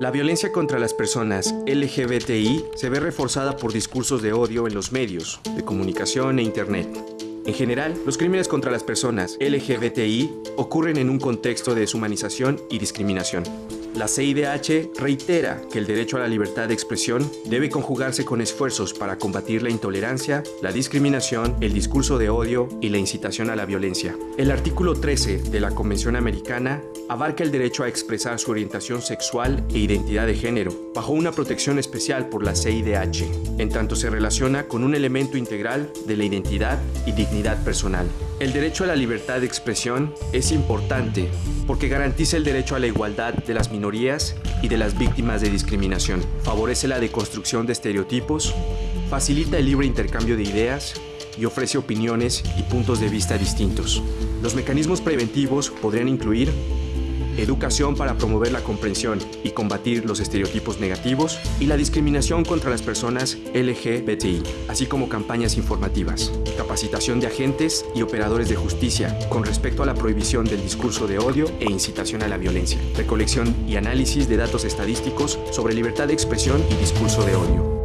La violencia contra las personas LGBTI se ve reforzada por discursos de odio en los medios de comunicación e Internet. En general, los crímenes contra las personas LGBTI ocurren en un contexto de deshumanización y discriminación. La CIDH reitera que el derecho a la libertad de expresión debe conjugarse con esfuerzos para combatir la intolerancia, la discriminación, el discurso de odio y la incitación a la violencia. El artículo 13 de la Convención Americana abarca el derecho a expresar su orientación sexual e identidad de género, bajo una protección especial por la CIDH, en tanto se relaciona con un elemento integral de la identidad y dignidad personal. El derecho a la libertad de expresión es importante porque garantiza el derecho a la igualdad de las minorías y de las víctimas de discriminación, favorece la deconstrucción de estereotipos, facilita el libre intercambio de ideas y ofrece opiniones y puntos de vista distintos. Los mecanismos preventivos podrían incluir educación para promover la comprensión y combatir los estereotipos negativos y la discriminación contra las personas LGBTI, así como campañas informativas, capacitación de agentes y operadores de justicia con respecto a la prohibición del discurso de odio e incitación a la violencia, recolección y análisis de datos estadísticos sobre libertad de expresión y discurso de odio.